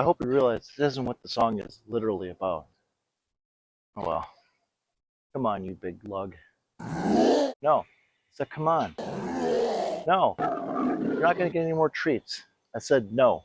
I hope you realize this isn't what the song is literally about. Oh well. Come on, you big lug. No. I said, come on. No. You're not going to get any more treats. I said, no.